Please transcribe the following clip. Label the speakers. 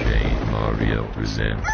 Speaker 1: DJ Mario presents.